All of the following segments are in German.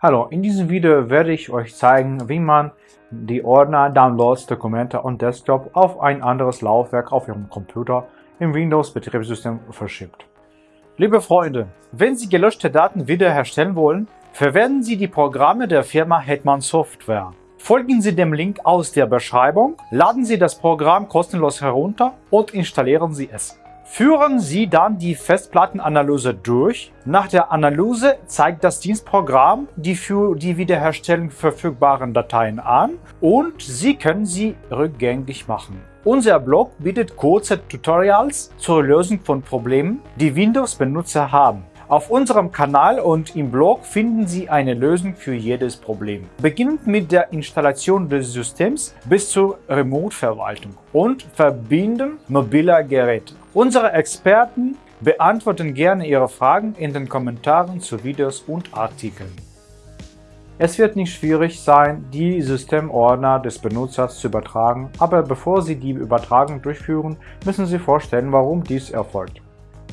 Hallo, in diesem Video werde ich euch zeigen, wie man die Ordner, Downloads, Dokumente und Desktop auf ein anderes Laufwerk auf Ihrem Computer im Windows-Betriebssystem verschiebt. Liebe Freunde, wenn Sie gelöschte Daten wiederherstellen wollen, verwenden Sie die Programme der Firma Hetman Software. Folgen Sie dem Link aus der Beschreibung, laden Sie das Programm kostenlos herunter und installieren Sie es. Führen Sie dann die Festplattenanalyse durch. Nach der Analyse zeigt das Dienstprogramm die für die Wiederherstellung verfügbaren Dateien an und Sie können sie rückgängig machen. Unser Blog bietet kurze Tutorials zur Lösung von Problemen, die Windows-Benutzer haben. Auf unserem Kanal und im Blog finden Sie eine Lösung für jedes Problem. Beginnend mit der Installation des Systems bis zur Remote-Verwaltung und Verbinden mobiler Geräte. Unsere Experten beantworten gerne Ihre Fragen in den Kommentaren zu Videos und Artikeln. Es wird nicht schwierig sein, die Systemordner des Benutzers zu übertragen, aber bevor Sie die Übertragung durchführen, müssen Sie vorstellen, warum dies erfolgt.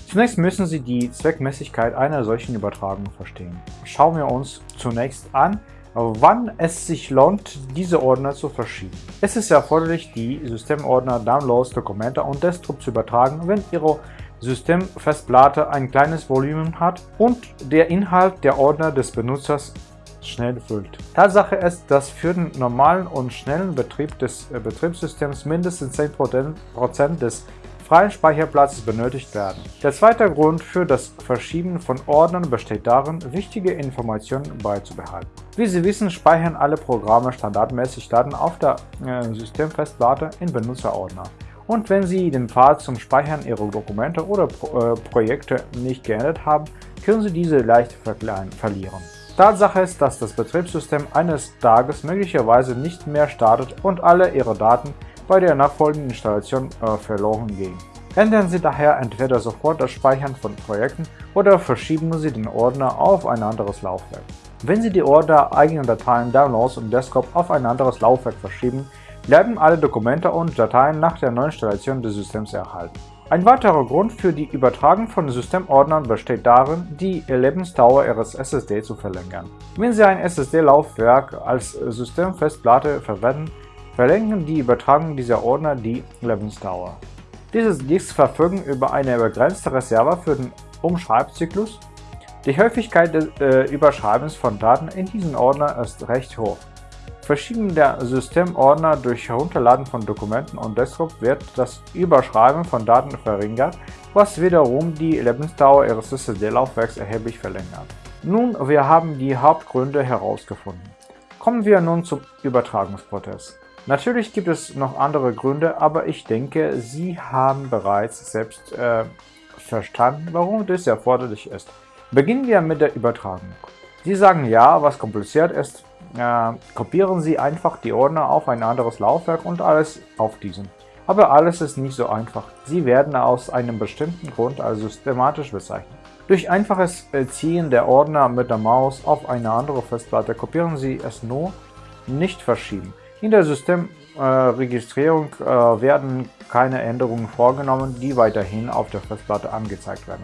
Zunächst müssen Sie die Zweckmäßigkeit einer solchen Übertragung verstehen. Schauen wir uns zunächst an, wann es sich lohnt, diese Ordner zu verschieben. Es ist erforderlich, die Systemordner Downloads, Dokumente und Desktop zu übertragen, wenn Ihre Systemfestplatte ein kleines Volumen hat und der Inhalt der Ordner des Benutzers schnell füllt. Tatsache ist, dass für den normalen und schnellen Betrieb des äh, Betriebssystems mindestens 10% des freien Speicherplatzes benötigt werden. Der zweite Grund für das Verschieben von Ordnern besteht darin, wichtige Informationen beizubehalten. Wie Sie wissen, speichern alle Programme standardmäßig Daten auf der äh, Systemfestplatte in Benutzerordner. Und wenn Sie den Pfad zum Speichern Ihrer Dokumente oder Pro äh, Projekte nicht geändert haben, können Sie diese leicht verlieren. Tatsache ist, dass das Betriebssystem eines Tages möglicherweise nicht mehr startet und alle Ihre Daten bei der nachfolgenden Installation äh, verloren gehen. Ändern Sie daher entweder sofort das Speichern von Projekten oder verschieben Sie den Ordner auf ein anderes Laufwerk. Wenn Sie die Ordner eigener Dateien, Downloads und Desktop auf ein anderes Laufwerk verschieben, bleiben alle Dokumente und Dateien nach der Neuinstallation des Systems erhalten. Ein weiterer Grund für die Übertragung von Systemordnern besteht darin, die Lebensdauer Ihres SSD zu verlängern. Wenn Sie ein SSD-Laufwerk als Systemfestplatte verwenden, verlängern die Übertragung dieser Ordner die Lebensdauer. Diese Disks verfügen über eine begrenzte Reserve für den Umschreibzyklus. Die Häufigkeit des äh, Überschreibens von Daten in diesen Ordner ist recht hoch. Verschieben der Systemordner durch Herunterladen von Dokumenten und Desktop wird das Überschreiben von Daten verringert, was wiederum die Lebensdauer Ihres SSD-Laufwerks erheblich verlängert. Nun, wir haben die Hauptgründe herausgefunden. Kommen wir nun zum Übertragungsprozess. Natürlich gibt es noch andere Gründe, aber ich denke, Sie haben bereits selbst äh, verstanden, warum das erforderlich ist. Beginnen wir mit der Übertragung. Sie sagen ja, was kompliziert ist, äh, kopieren Sie einfach die Ordner auf ein anderes Laufwerk und alles auf diesen. Aber alles ist nicht so einfach. Sie werden aus einem bestimmten Grund als systematisch bezeichnet. Durch einfaches Ziehen der Ordner mit der Maus auf eine andere Festplatte kopieren Sie es nur, nicht verschieben. In der Systemregistrierung äh, äh, werden keine Änderungen vorgenommen, die weiterhin auf der Festplatte angezeigt werden.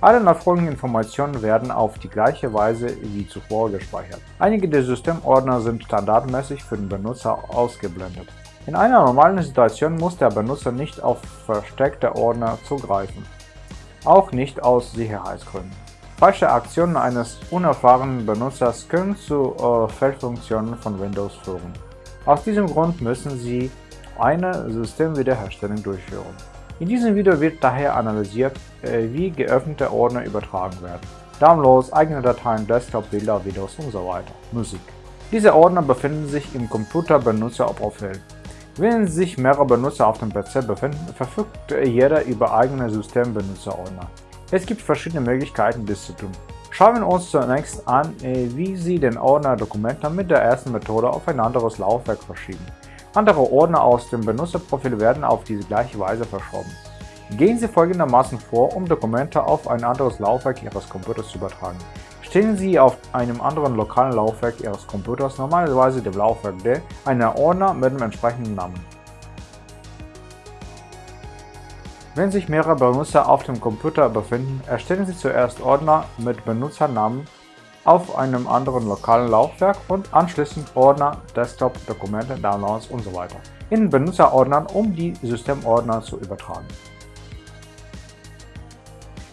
Alle nachfolgenden Informationen werden auf die gleiche Weise wie zuvor gespeichert. Einige der Systemordner sind standardmäßig für den Benutzer ausgeblendet. In einer normalen Situation muss der Benutzer nicht auf versteckte Ordner zugreifen, auch nicht aus Sicherheitsgründen. Falsche Aktionen eines unerfahrenen Benutzers können zu äh, Fehlfunktionen von Windows führen. Aus diesem Grund müssen Sie eine Systemwiederherstellung durchführen. In diesem Video wird daher analysiert, äh, wie geöffnete Ordner übertragen werden. Downloads, eigene Dateien, Desktop, Bilder, Videos und so weiter. Musik. Diese Ordner befinden sich im Computer-Benutzer-Profil. Wenn sich mehrere Benutzer auf dem PC befinden, verfügt jeder über eigene Systembenutzerordner. Es gibt verschiedene Möglichkeiten, dies zu tun. Schauen wir uns zunächst an, äh, wie Sie den Ordner Dokumente mit der ersten Methode auf ein anderes Laufwerk verschieben. Andere Ordner aus dem Benutzerprofil werden auf diese gleiche Weise verschoben. Gehen Sie folgendermaßen vor, um Dokumente auf ein anderes Laufwerk Ihres Computers zu übertragen. Stellen Sie auf einem anderen lokalen Laufwerk Ihres Computers, normalerweise dem Laufwerk D, einen Ordner mit dem entsprechenden Namen. Wenn sich mehrere Benutzer auf dem Computer befinden, erstellen Sie zuerst Ordner mit Benutzernamen auf einem anderen lokalen Laufwerk und anschließend Ordner, Desktop, Dokumente, Downloads usw. So in Benutzerordnern, um die Systemordner zu übertragen.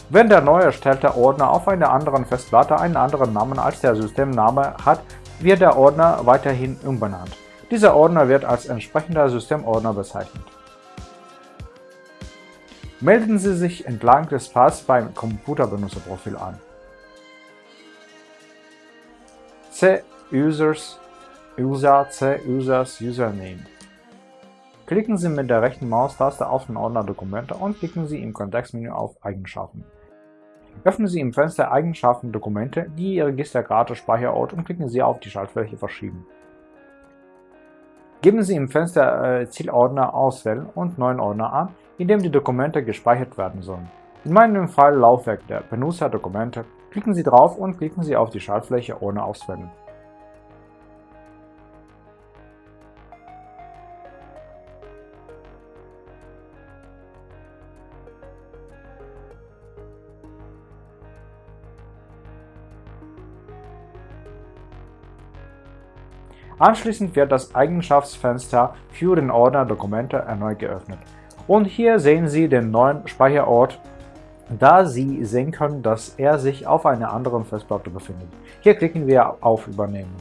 Wenn der neu erstellte Ordner auf einer anderen Festplatte einen anderen Namen als der Systemname hat, wird der Ordner weiterhin umbenannt. Dieser Ordner wird als entsprechender Systemordner bezeichnet. Melden Sie sich entlang des Pfads beim Computerbenutzerprofil an. C Users User C Users Username Klicken Sie mit der rechten Maustaste auf den Ordner Dokumente und klicken Sie im Kontextmenü auf Eigenschaften. Öffnen Sie im Fenster Eigenschaften Dokumente die Registerkarte Speicherort und klicken Sie auf die Schaltfläche Verschieben. Geben Sie im Fenster äh, Zielordner auswählen und Neuen Ordner an, in dem die Dokumente gespeichert werden sollen. In meinem Fall Laufwerk der Benutzer Dokumente. Klicken Sie drauf und klicken Sie auf die Schaltfläche Ordner auswählen. Anschließend wird das Eigenschaftsfenster für den Ordner Dokumente erneut geöffnet. Und hier sehen Sie den neuen Speicherort, da Sie sehen können, dass er sich auf einer anderen Festplatte befindet. Hier klicken wir auf Übernehmen.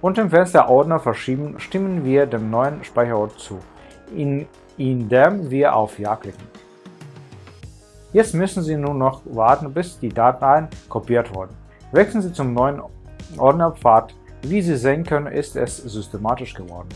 Und im Fenster Ordner verschieben stimmen wir dem neuen Speicherort zu, in, indem wir auf Ja klicken. Jetzt müssen Sie nur noch warten, bis die Dateien kopiert wurden. Wechseln Sie zum neuen Ordnerpfad wie Sie sehen können, ist es systematisch geworden.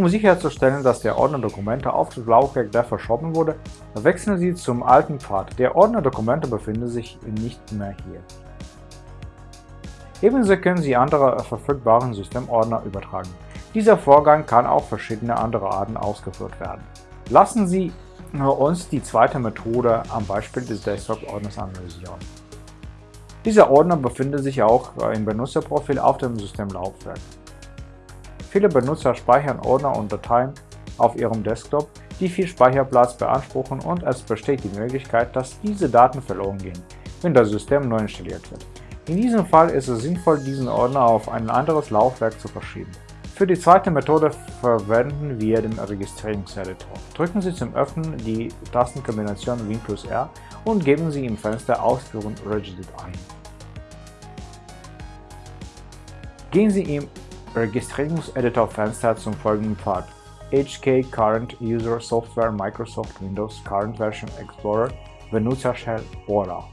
Um sicherzustellen, dass der Ordner Dokumente auf das Laufwerk der verschoben wurde, wechseln Sie zum alten Pfad. Der Ordner Dokumente befindet sich nicht mehr hier. Ebenso können Sie andere verfügbaren Systemordner übertragen. Dieser Vorgang kann auf verschiedene andere Arten ausgeführt werden. Lassen Sie uns die zweite Methode am Beispiel des Desktop-Ordners analysieren. Dieser Ordner befindet sich auch im Benutzerprofil auf dem Systemlaufwerk. Viele Benutzer speichern Ordner und Dateien auf ihrem Desktop, die viel Speicherplatz beanspruchen und es besteht die Möglichkeit, dass diese Daten verloren gehen, wenn das System neu installiert wird. In diesem Fall ist es sinnvoll, diesen Ordner auf ein anderes Laufwerk zu verschieben. Für die zweite Methode verwenden wir den Registrierungseditor. Drücken Sie zum Öffnen die Tastenkombination Win plus R und geben Sie im Fenster Ausführen Regedit ein. Gehen Sie im Registrierungseditor-Fenster zum folgenden Pfad HK Current User Software Microsoft Windows Current Version Explorer Benutzershell Order.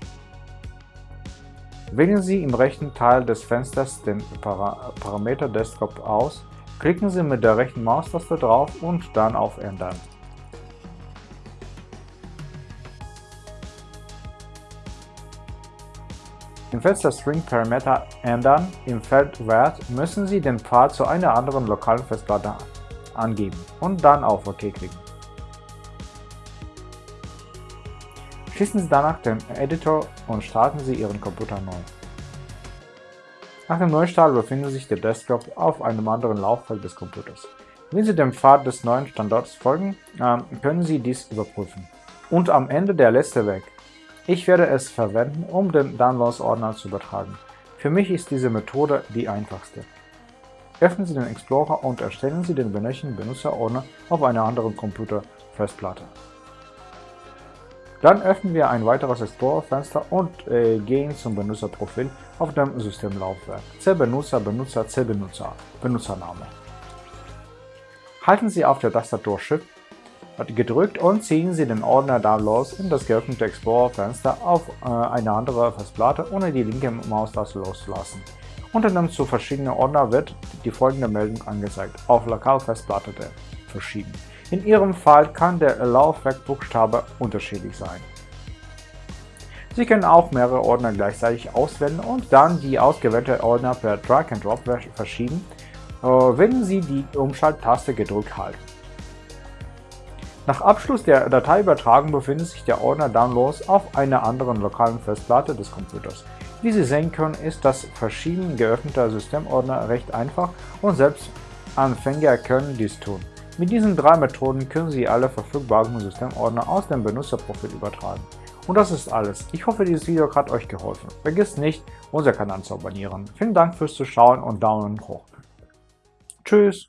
Wählen Sie im rechten Teil des Fensters den Parameter Desktop aus Klicken Sie mit der rechten Maustaste drauf und dann auf Ändern. Im Fenster String Parameter ändern im Feld Wert müssen Sie den Pfad zu einer anderen lokalen Festplatte angeben und dann auf OK klicken. Schließen Sie danach den Editor und starten Sie Ihren Computer neu. Nach dem Neustart befindet sich der Desktop auf einem anderen Laufwerk des Computers. Wenn Sie dem Pfad des neuen Standorts folgen, ähm, können Sie dies überprüfen. Und am Ende der letzte Weg. Ich werde es verwenden, um den Downloads-Ordner zu übertragen. Für mich ist diese Methode die einfachste. Öffnen Sie den Explorer und erstellen Sie den benötigten Benutzerordner auf einer anderen Computerfestplatte. Dann öffnen wir ein weiteres Explorer-Fenster und äh, gehen zum Benutzerprofil auf dem Systemlaufwerk. C-Benutzer, Benutzer, C-Benutzer, Benutzername. Halten Sie auf der Tastatur Shift gedrückt und ziehen Sie den Ordner Downloads in das geöffnete Explorer-Fenster auf äh, eine andere Festplatte, ohne die linke Maustaste loszulassen. Unter dem zu verschiedenen Ordner wird die folgende Meldung angezeigt, auf Lokalfestplatte verschieben. In Ihrem Fall kann der Laufwerkbuchstabe unterschiedlich sein. Sie können auch mehrere Ordner gleichzeitig auswählen und dann die ausgewählte Ordner per Drag and Drop verschieben, äh, wenn Sie die Umschalttaste gedrückt halten. Nach Abschluss der Dateiübertragung befindet sich der Ordner Downloads auf einer anderen lokalen Festplatte des Computers. Wie Sie sehen können, ist das Verschieben geöffneter Systemordner recht einfach und selbst Anfänger können dies tun. Mit diesen drei Methoden können Sie alle verfügbaren Systemordner aus dem Benutzerprofil übertragen. Und das ist alles. Ich hoffe, dieses Video hat euch geholfen. Vergesst nicht, unseren Kanal zu abonnieren. Vielen Dank fürs Zuschauen und Daumen hoch. Tschüss!